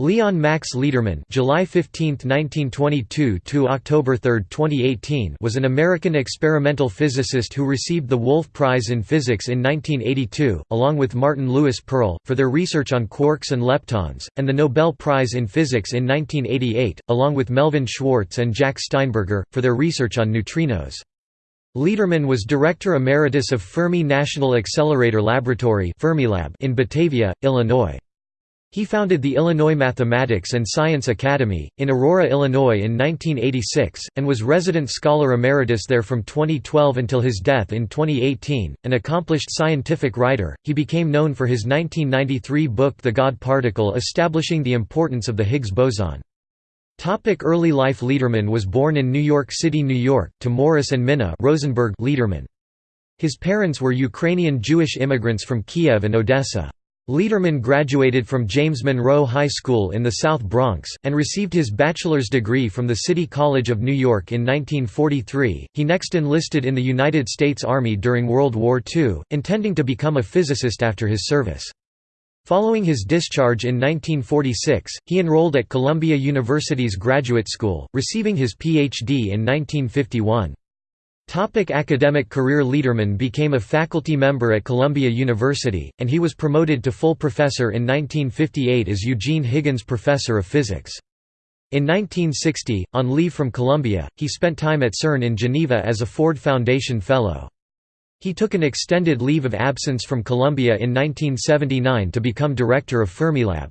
Leon Max Lederman (July 15, 1922 to October 3, 2018) was an American experimental physicist who received the Wolf Prize in Physics in 1982, along with Martin Lewis Pearl, for their research on quarks and leptons, and the Nobel Prize in Physics in 1988, along with Melvin Schwartz and Jack Steinberger, for their research on neutrinos. Lederman was Director Emeritus of Fermi National Accelerator Laboratory in Batavia, Illinois. He founded the Illinois Mathematics and Science Academy, in Aurora, Illinois in 1986, and was resident scholar emeritus there from 2012 until his death in 2018. An accomplished scientific writer, he became known for his 1993 book The God Particle establishing the importance of the Higgs boson. Topic early life Lederman was born in New York City, New York, to Morris and Minna Rosenberg Lederman. His parents were Ukrainian Jewish immigrants from Kiev and Odessa. Lederman graduated from James Monroe High School in the South Bronx, and received his bachelor's degree from the City College of New York in 1943. He next enlisted in the United States Army during World War II, intending to become a physicist after his service. Following his discharge in 1946, he enrolled at Columbia University's Graduate School, receiving his Ph.D. in 1951. Topic academic career Lederman became a faculty member at Columbia University, and he was promoted to full professor in 1958 as Eugene Higgins Professor of Physics. In 1960, on leave from Columbia, he spent time at CERN in Geneva as a Ford Foundation Fellow. He took an extended leave of absence from Columbia in 1979 to become director of Fermilab.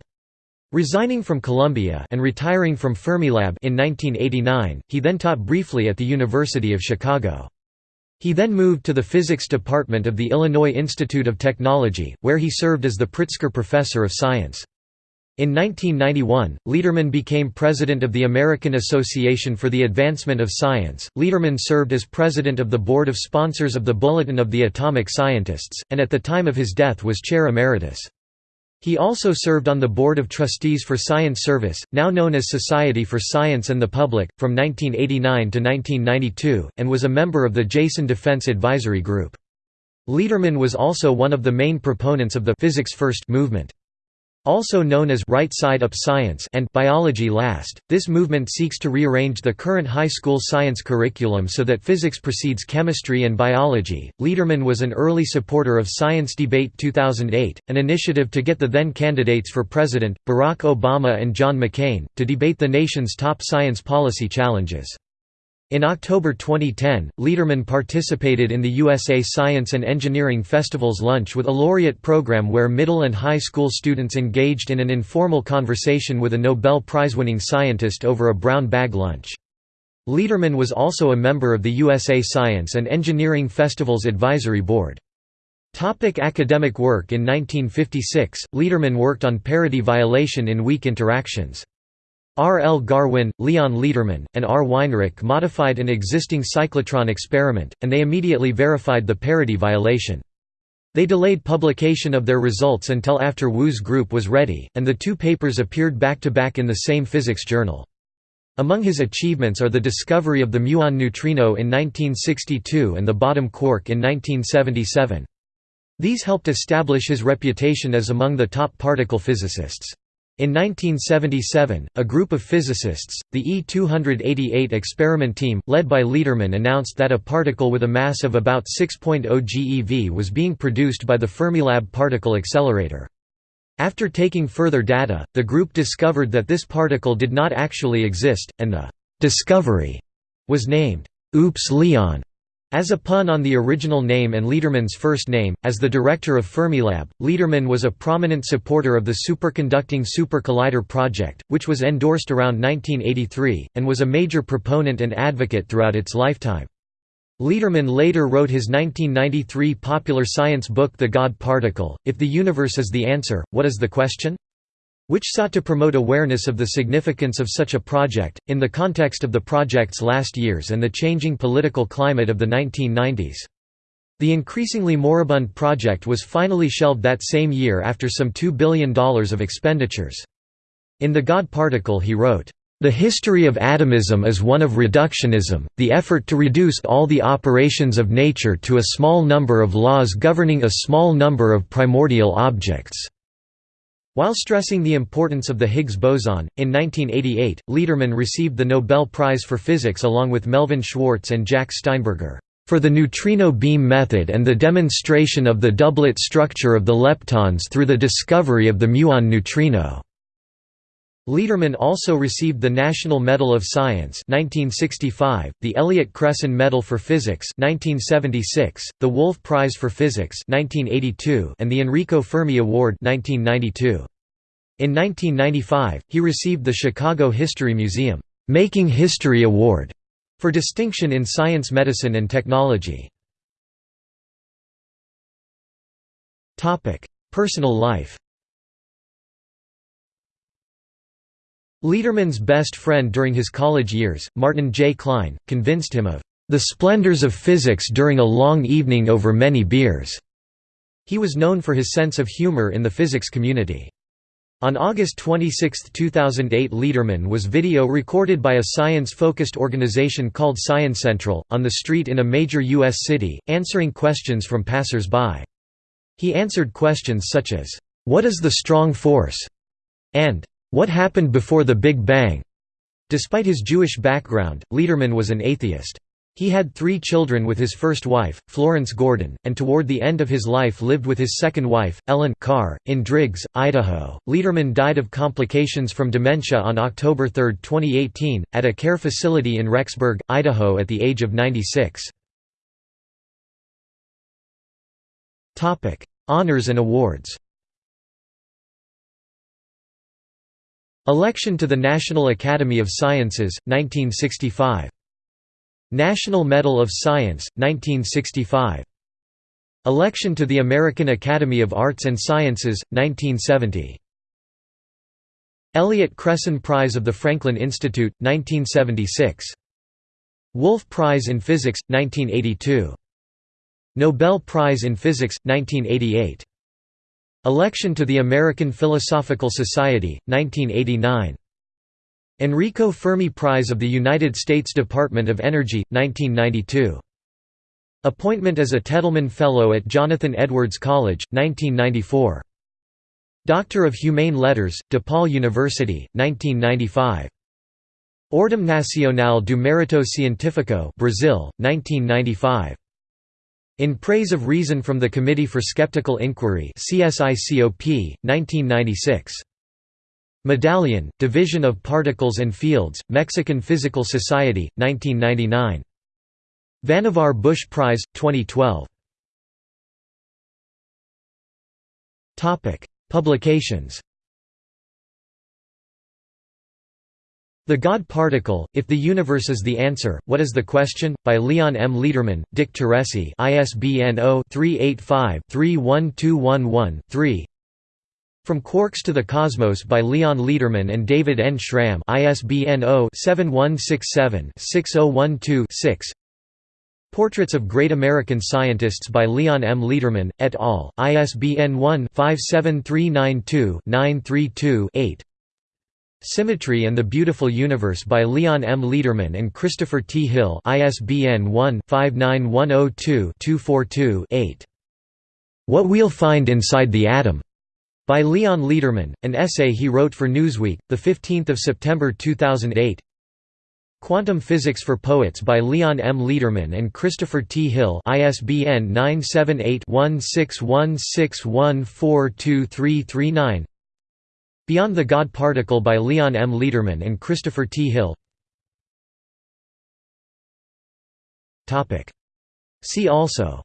Resigning from Columbia and retiring from Fermilab in 1989, he then taught briefly at the University of Chicago. He then moved to the physics department of the Illinois Institute of Technology, where he served as the Pritzker Professor of Science. In 1991, Lederman became president of the American Association for the Advancement of Science. Lederman served as president of the board of sponsors of the Bulletin of the Atomic Scientists, and at the time of his death was chair emeritus. He also served on the Board of Trustees for Science Service, now known as Society for Science and the Public, from 1989 to 1992, and was a member of the Jason Defense Advisory Group. Lederman was also one of the main proponents of the «Physics First» movement. Also known as right side up science and biology last, this movement seeks to rearrange the current high school science curriculum so that physics precedes chemistry and biology. Lederman was an early supporter of Science Debate 2008, an initiative to get the then candidates for president, Barack Obama and John McCain, to debate the nation's top science policy challenges. In October 2010, Lederman participated in the USA Science and Engineering Festival's Lunch with a Laureate program where middle and high school students engaged in an informal conversation with a Nobel Prize-winning scientist over a brown bag lunch. Lederman was also a member of the USA Science and Engineering Festival's advisory board. Topic academic work In 1956, Lederman worked on parity violation in weak interactions. R. L. Garwin, Leon Lederman, and R. Weinrich modified an existing cyclotron experiment, and they immediately verified the parity violation. They delayed publication of their results until after Wu's group was ready, and the two papers appeared back-to-back in the same physics journal. Among his achievements are the discovery of the muon neutrino in 1962 and the bottom quark in 1977. These helped establish his reputation as among the top particle physicists. In 1977, a group of physicists, the E-288 experiment team, led by Lederman announced that a particle with a mass of about 6.0 GeV was being produced by the Fermilab particle accelerator. After taking further data, the group discovered that this particle did not actually exist, and the «discovery» was named «Oops Leon» As a pun on the original name and Lederman's first name, as the director of Fermilab, Lederman was a prominent supporter of the superconducting Super Collider project, which was endorsed around 1983, and was a major proponent and advocate throughout its lifetime. Lederman later wrote his 1993 popular science book The God Particle, If the Universe is the Answer, What is the Question? Which sought to promote awareness of the significance of such a project, in the context of the project's last years and the changing political climate of the 1990s. The increasingly moribund project was finally shelved that same year after some $2 billion of expenditures. In The God Particle he wrote, "...the history of atomism is one of reductionism, the effort to reduce all the operations of nature to a small number of laws governing a small number of primordial objects." While stressing the importance of the Higgs boson, in 1988, Lederman received the Nobel Prize for Physics along with Melvin Schwartz and Jack Steinberger, "...for the neutrino beam method and the demonstration of the doublet structure of the leptons through the discovery of the muon neutrino." Lederman also received the National Medal of Science 1965, the Elliott Cresson Medal for Physics 1976, the Wolf Prize for Physics 1982, and the Enrico Fermi Award 1992. In 1995, he received the Chicago History Museum Making History Award for distinction in science medicine and technology. Personal life Lederman's best friend during his college years, Martin J. Klein, convinced him of the splendors of physics during a long evening over many beers. He was known for his sense of humor in the physics community. On August 26, 2008 Lederman was video recorded by a science-focused organization called Science Central, on the street in a major U.S. city, answering questions from passers-by. He answered questions such as, "'What is the strong force?' and what Happened Before the Big Bang? Despite his Jewish background, Lederman was an atheist. He had three children with his first wife, Florence Gordon, and toward the end of his life lived with his second wife, Ellen Carr, in Driggs, Idaho. Lederman died of complications from dementia on October 3, 2018, at a care facility in Rexburg, Idaho at the age of 96. Honors and awards Election to the National Academy of Sciences, 1965. National Medal of Science, 1965. Election to the American Academy of Arts and Sciences, 1970. Elliott Cresson Prize of the Franklin Institute, 1976. Wolf Prize in Physics, 1982. Nobel Prize in Physics, 1988. Election to the American Philosophical Society, 1989. Enrico Fermi Prize of the United States Department of Energy, 1992. Appointment as a Tettelman Fellow at Jonathan Edwards College, 1994. Doctor of Humane Letters, DePaul University, 1995. Ordem Nacional do Mérito Científico Brazil, 1995. In Praise of Reason from the Committee for Skeptical Inquiry CSICOP, 1996. Medallion, Division of Particles and Fields, Mexican Physical Society, 1999. Vannevar Bush Prize, 2012. Publications The God Particle, If the Universe is the Answer, What is the Question? by Leon M. Lederman, Dick Teresi ISBN 0-385-31211-3 From Quarks to the Cosmos by Leon Lederman and David N. Schramm ISBN 0-7167-6012-6 Portraits of Great American Scientists by Leon M. Lederman, et al., ISBN 1-57392-932-8 Symmetry and the Beautiful Universe by Leon M. Lederman and Christopher T. Hill ISBN 1-59102-242-8. What We'll Find Inside the Atom, by Leon Lederman, an essay he wrote for Newsweek, 15 September 2008 Quantum Physics for Poets by Leon M. Lederman and Christopher T. Hill ISBN 978 1616142339 Beyond the God Particle by Leon M. Lederman and Christopher T. Hill. See also.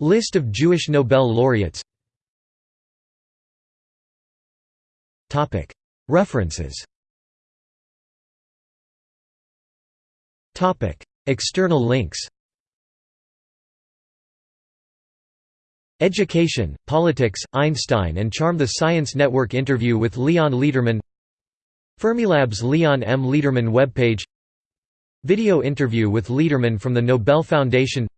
List of Jewish Nobel laureates. References. External links Education, Politics, Einstein and Charm The Science Network interview with Leon Lederman. Fermilab's Leon M. Lederman webpage. Video interview with Lederman from the Nobel Foundation.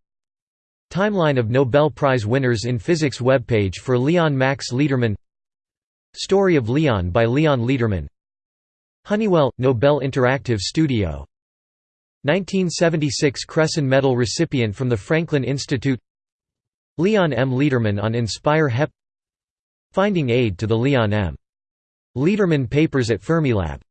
Timeline of Nobel Prize winners in Physics webpage for Leon Max Lederman. Story of Leon by Leon Lederman. Honeywell – Nobel Interactive Studio. 1976 Cresson Medal recipient from the Franklin Institute Leon M. Lederman on Inspire HEP Finding aid to the Leon M. Lederman papers at Fermilab